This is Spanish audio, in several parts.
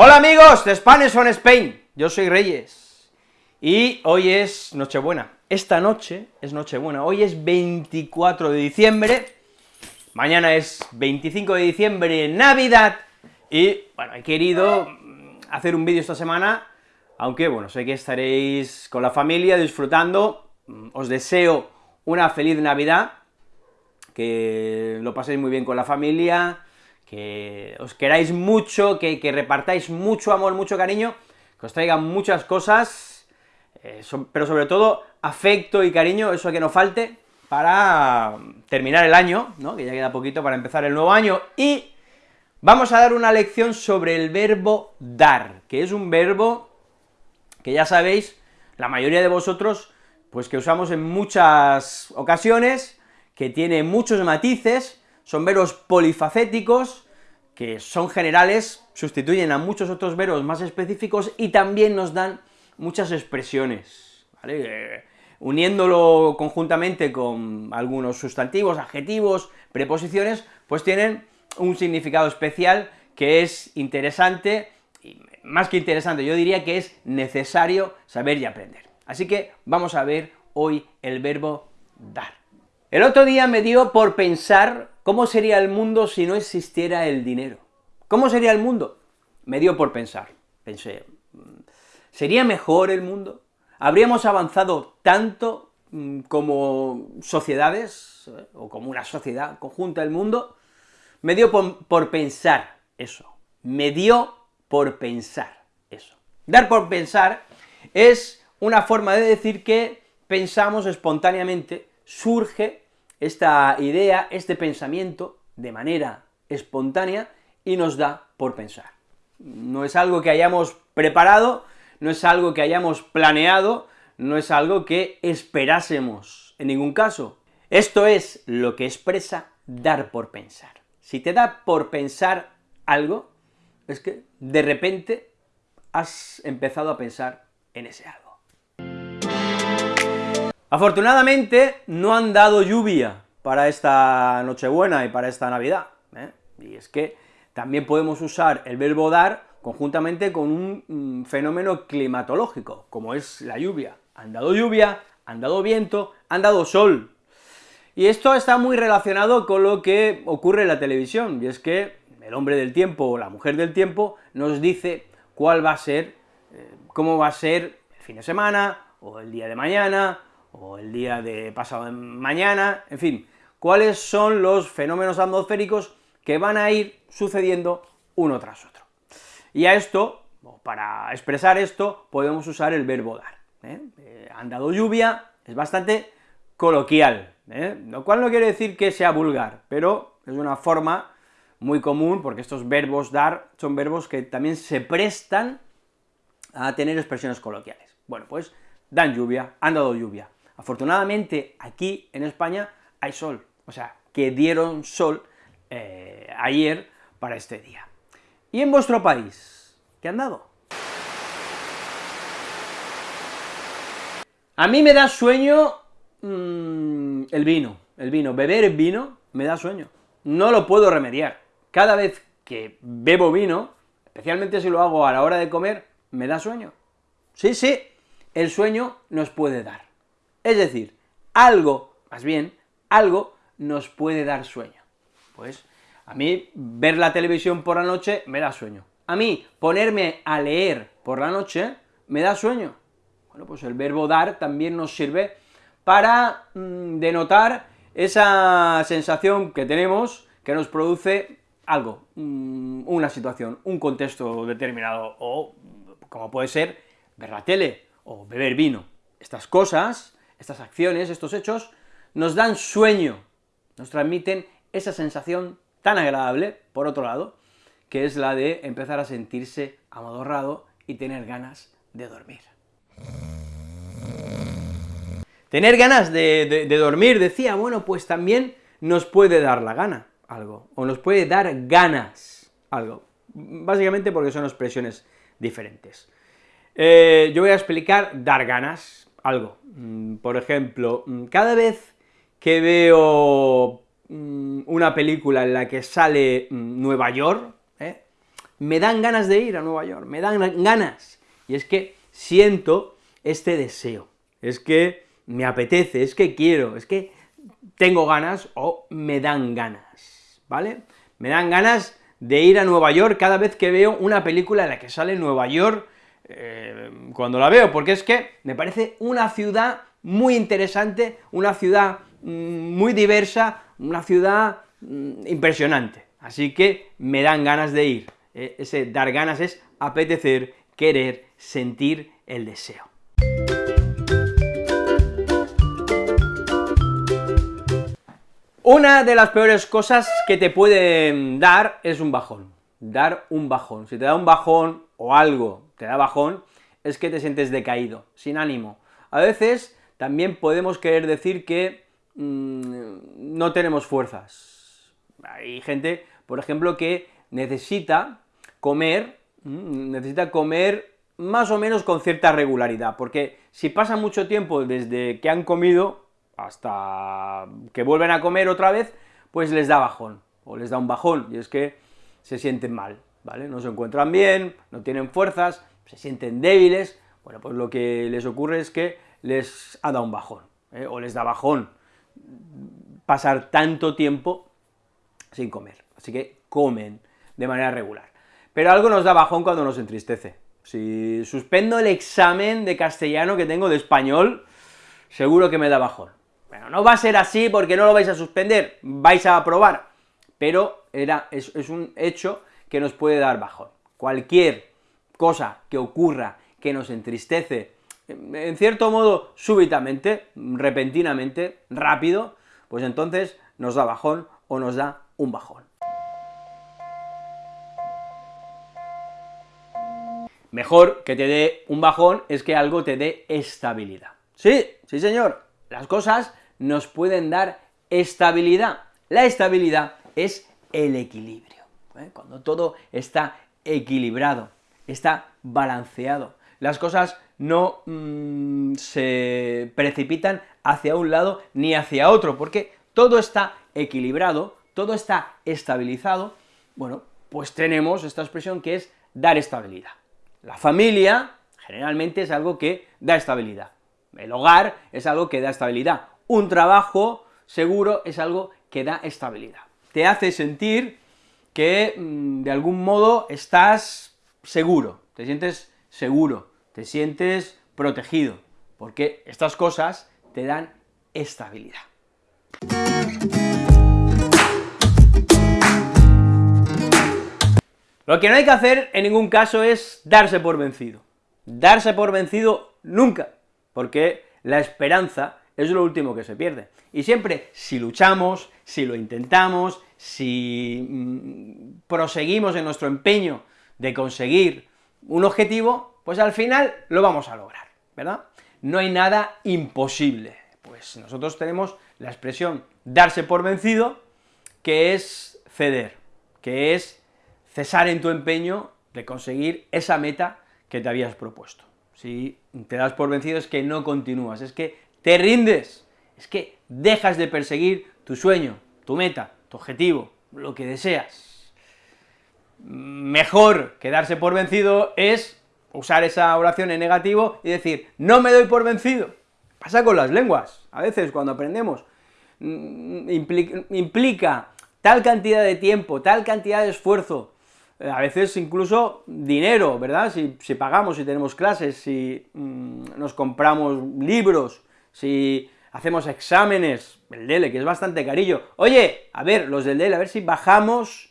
Hola amigos de Spanish on Spain, yo soy Reyes, y hoy es Nochebuena, esta noche es Nochebuena, hoy es 24 de diciembre, mañana es 25 de diciembre, Navidad, y bueno, he querido hacer un vídeo esta semana, aunque bueno, sé que estaréis con la familia disfrutando, os deseo una feliz Navidad, que lo paséis muy bien con la familia, que os queráis mucho, que, repartáis mucho amor, mucho cariño, que os traigan muchas cosas, eh, pero sobre todo afecto y cariño, eso que no falte, para terminar el año, ¿no?, que ya queda poquito para empezar el nuevo año, y vamos a dar una lección sobre el verbo dar, que es un verbo que ya sabéis, la mayoría de vosotros, pues que usamos en muchas ocasiones, que tiene muchos matices, son verbos polifacéticos, que son generales, sustituyen a muchos otros verbos más específicos y también nos dan muchas expresiones, ¿vale? Eh, uniéndolo conjuntamente con algunos sustantivos, adjetivos, preposiciones, pues tienen un significado especial que es interesante, y más que interesante, yo diría que es necesario saber y aprender. Así que vamos a ver hoy el verbo dar. El otro día me dio por pensar cómo sería el mundo si no existiera el dinero. ¿Cómo sería el mundo? Me dio por pensar. Pensé, mm, ¿sería mejor el mundo? ¿Habríamos avanzado tanto mm, como sociedades, eh, o como una sociedad conjunta del mundo? Me dio por, por pensar eso. Me dio por pensar eso. Dar por pensar es una forma de decir que pensamos espontáneamente surge esta idea, este pensamiento, de manera espontánea, y nos da por pensar. No es algo que hayamos preparado, no es algo que hayamos planeado, no es algo que esperásemos en ningún caso. Esto es lo que expresa dar por pensar. Si te da por pensar algo, es que de repente has empezado a pensar en ese algo. Afortunadamente, no han dado lluvia para esta Nochebuena y para esta Navidad, ¿eh? y es que también podemos usar el verbo dar conjuntamente con un mm, fenómeno climatológico, como es la lluvia. Han dado lluvia, han dado viento, han dado sol. Y esto está muy relacionado con lo que ocurre en la televisión, y es que el hombre del tiempo o la mujer del tiempo nos dice cuál va a ser, eh, cómo va a ser el fin de semana, o el día de mañana, o el día de pasado mañana, en fin, cuáles son los fenómenos atmosféricos que van a ir sucediendo uno tras otro. Y a esto, para expresar esto, podemos usar el verbo dar. ¿eh? Eh, han dado lluvia, es bastante coloquial, ¿eh? lo cual no quiere decir que sea vulgar, pero es una forma muy común, porque estos verbos dar son verbos que también se prestan a tener expresiones coloquiales. Bueno, pues dan lluvia, han dado lluvia. Afortunadamente, aquí en España hay sol, o sea, que dieron sol eh, ayer para este día. ¿Y en vuestro país? ¿Qué han dado? A mí me da sueño mm, el vino, el vino, beber vino me da sueño, no lo puedo remediar. Cada vez que bebo vino, especialmente si lo hago a la hora de comer, me da sueño. Sí, sí, el sueño nos puede dar. Es decir, algo, más bien, algo nos puede dar sueño. Pues, a mí, ver la televisión por la noche me da sueño. A mí, ponerme a leer por la noche me da sueño. Bueno, pues el verbo dar también nos sirve para mm, denotar esa sensación que tenemos, que nos produce algo, mm, una situación, un contexto determinado, o como puede ser ver la tele, o beber vino. Estas cosas estas acciones, estos hechos, nos dan sueño, nos transmiten esa sensación tan agradable, por otro lado, que es la de empezar a sentirse amodorrado y tener ganas de dormir. Tener ganas de, dormir, decía, bueno, pues también nos puede dar la gana algo, o nos puede dar ganas algo, básicamente porque son expresiones diferentes. Eh, yo voy a explicar dar ganas, algo. Mm, por ejemplo, mm, cada vez que veo mm, una película en la que sale Nueva York, ¿eh? me dan ganas de ir a Nueva York, me dan ganas, y es que siento este deseo, es que me apetece, es que quiero, es que tengo ganas o me dan ganas, ¿vale? Me dan ganas de ir a Nueva York cada vez que veo una película en la que sale Nueva York, eh, cuando la veo, porque es que me parece una ciudad muy interesante, una ciudad mm, muy diversa, una ciudad mm, impresionante, así que me dan ganas de ir, eh, ese dar ganas es apetecer, querer, sentir el deseo. Una de las peores cosas que te pueden dar es un bajón, dar un bajón. Si te da un bajón o algo te da bajón, es que te sientes decaído, sin ánimo. A veces también podemos querer decir que mm, no tenemos fuerzas. Hay gente, por ejemplo, que necesita comer, mm, necesita comer más o menos con cierta regularidad, porque si pasa mucho tiempo desde que han comido, hasta que vuelven a comer otra vez, pues les da bajón, o les da un bajón, y es que se sienten mal, ¿vale? No se encuentran bien, no tienen fuerzas, se sienten débiles, bueno, pues lo que les ocurre es que les ha dado un bajón, ¿eh? o les da bajón pasar tanto tiempo sin comer, así que comen de manera regular. Pero algo nos da bajón cuando nos entristece. Si suspendo el examen de castellano que tengo de español, seguro que me da bajón. Bueno, no va a ser así porque no lo vais a suspender, vais a aprobar, pero era, es, es un hecho que nos puede dar bajón. Cualquier cosa que ocurra que nos entristece, en cierto modo súbitamente, repentinamente, rápido, pues entonces nos da bajón o nos da un bajón. Mejor que te dé un bajón es que algo te dé estabilidad. Sí, sí señor, las cosas nos pueden dar estabilidad. La estabilidad es el equilibrio, ¿eh? cuando todo está equilibrado, está balanceado, las cosas no mm, se precipitan hacia un lado ni hacia otro, porque todo está equilibrado, todo está estabilizado, bueno, pues tenemos esta expresión que es dar estabilidad. La familia, generalmente, es algo que da estabilidad. El hogar es algo que da estabilidad, un trabajo seguro es algo que da estabilidad. Te hace sentir que, mm, de algún modo, estás seguro, te sientes seguro, te sientes protegido, porque estas cosas te dan estabilidad. Lo que no hay que hacer en ningún caso es darse por vencido. Darse por vencido nunca, porque la esperanza es lo último que se pierde. Y siempre, si luchamos, si lo intentamos, si mm, proseguimos en nuestro empeño de conseguir un objetivo, pues al final lo vamos a lograr, ¿verdad? No hay nada imposible. Pues nosotros tenemos la expresión darse por vencido, que es ceder, que es cesar en tu empeño de conseguir esa meta que te habías propuesto. Si te das por vencido es que no continúas, es que te rindes, es que dejas de perseguir tu sueño, tu meta, tu objetivo, lo que deseas. Mejor que darse por vencido es usar esa oración en negativo y decir, no me doy por vencido. Pasa con las lenguas, a veces cuando aprendemos, mm, implica, tal cantidad de tiempo, tal cantidad de esfuerzo, eh, a veces incluso dinero, ¿verdad? Si, pagamos, si tenemos clases, si mm, nos compramos libros, si hacemos exámenes, el DELE, que es bastante carillo, oye, a ver, los del DELE, a ver si bajamos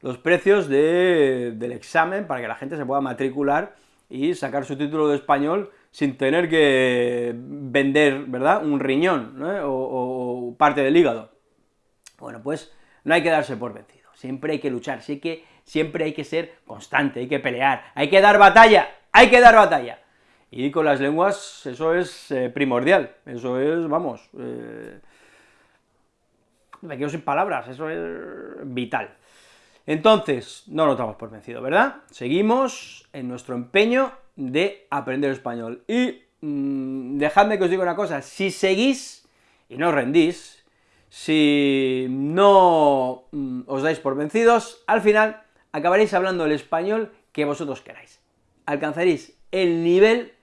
los precios del examen para que la gente se pueda matricular y sacar su título de español sin tener que vender, ¿verdad?, un riñón, o, parte del hígado. Bueno, pues no hay que darse por vencido, siempre hay que luchar, sí que, siempre hay que ser constante, hay que pelear, hay que dar batalla, hay que dar batalla. Y con las lenguas eso es eh, primordial, eso es, vamos, eh, me quedo sin palabras, eso es vital. Entonces, no nos damos por vencido, ¿verdad? Seguimos en nuestro empeño de aprender español. Y mm, dejadme que os diga una cosa, si seguís y no rendís, si no mm, os dais por vencidos, al final acabaréis hablando el español que vosotros queráis. Alcanzaréis el nivel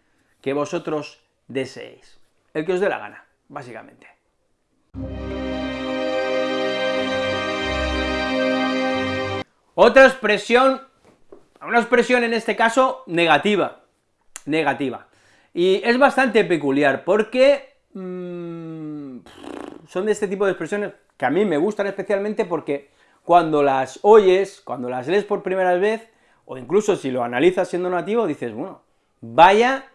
que vosotros deseéis. El que os dé la gana, básicamente. Otra expresión, una expresión en este caso negativa, negativa. Y es bastante peculiar, porque mmm, son de este tipo de expresiones que a mí me gustan especialmente porque cuando las oyes, cuando las lees por primera vez, o incluso si lo analizas siendo nativo, dices, bueno, vaya,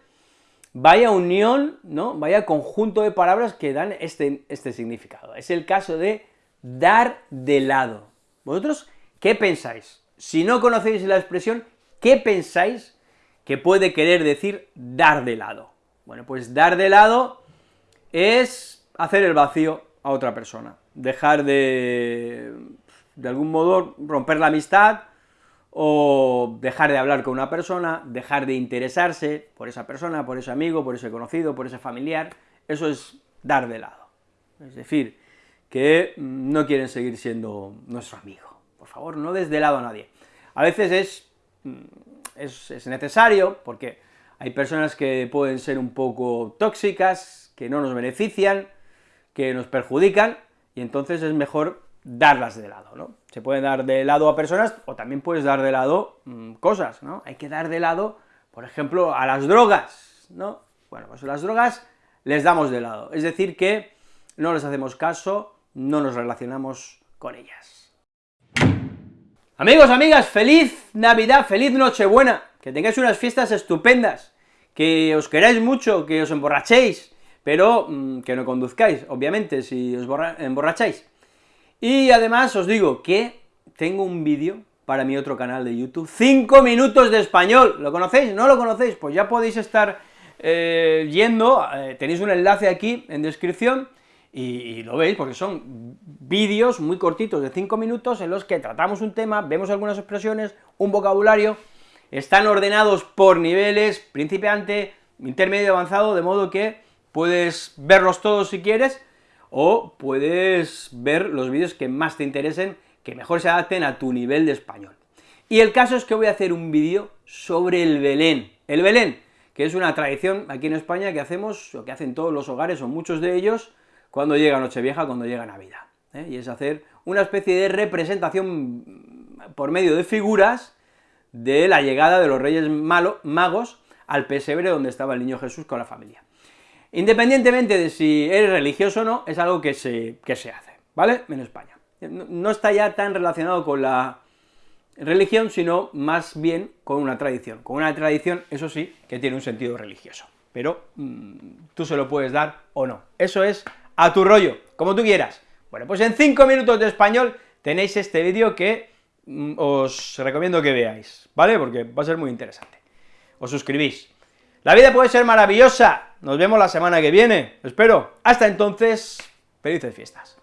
vaya unión, ¿no?, vaya conjunto de palabras que dan este, este significado. Es el caso de dar de lado. ¿Vosotros qué pensáis? Si no conocéis la expresión, ¿qué pensáis que puede querer decir dar de lado? Bueno, pues dar de lado es hacer el vacío a otra persona, dejar de, de algún modo, romper la amistad, o dejar de hablar con una persona, dejar de interesarse por esa persona, por ese amigo, por ese conocido, por ese familiar, eso es dar de lado. Es decir, que no quieren seguir siendo nuestro amigo. Por favor, no des de lado a nadie. A veces es, es, es necesario, porque hay personas que pueden ser un poco tóxicas, que no nos benefician, que nos perjudican, y entonces es mejor darlas de lado, ¿no? Se puede dar de lado a personas, o también puedes dar de lado mmm, cosas, ¿no? Hay que dar de lado, por ejemplo, a las drogas, ¿no? Bueno, pues las drogas les damos de lado, es decir que no les hacemos caso, no nos relacionamos con ellas. Amigos, amigas, feliz Navidad, feliz Nochebuena, que tengáis unas fiestas estupendas, que os queráis mucho, que os emborrachéis, pero mmm, que no conduzcáis, obviamente, si os emborracháis. Y además os digo que tengo un vídeo para mi otro canal de YouTube, 5 minutos de español, ¿lo conocéis? ¿No lo conocéis? Pues ya podéis estar eh, yendo, eh, tenéis un enlace aquí en descripción, y, lo veis, porque son vídeos muy cortitos de 5 minutos en los que tratamos un tema, vemos algunas expresiones, un vocabulario, están ordenados por niveles, principiante, intermedio, avanzado, de modo que puedes verlos todos si quieres, o puedes ver los vídeos que más te interesen, que mejor se adapten a tu nivel de español. Y el caso es que voy a hacer un vídeo sobre el Belén. El Belén, que es una tradición aquí en España que hacemos, o que hacen todos los hogares, o muchos de ellos, cuando llega Nochevieja, cuando llega Navidad, ¿eh? y es hacer una especie de representación por medio de figuras de la llegada de los Reyes Magos al pesebre donde estaba el niño Jesús con la familia. Independientemente de si eres religioso o no, es algo que se, que se hace, ¿vale?, en España. No, está ya tan relacionado con la religión, sino más bien con una tradición. Con una tradición, eso sí, que tiene un sentido religioso, pero mmm, tú se lo puedes dar o no. Eso es a tu rollo, como tú quieras. Bueno, pues en 5 minutos de español tenéis este vídeo que mmm, os recomiendo que veáis, ¿vale?, porque va a ser muy interesante. Os suscribís. La vida puede ser maravillosa, nos vemos la semana que viene, espero. Hasta entonces, felices fiestas.